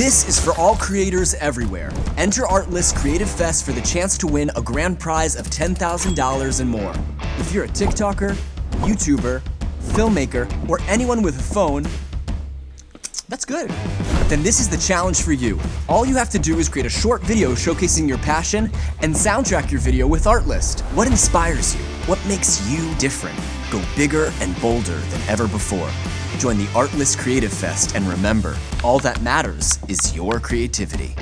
This is for all creators everywhere. Enter Artlist Creative Fest for the chance to win a grand prize of $10,000 and more. If you're a TikToker, YouTuber, filmmaker, or anyone with a phone, that's good. Then this is the challenge for you. All you have to do is create a short video showcasing your passion and soundtrack your video with Artlist. What inspires you? What makes you different? Go bigger and bolder than ever before. Join the Artlist Creative Fest and remember, all that matters is your creativity.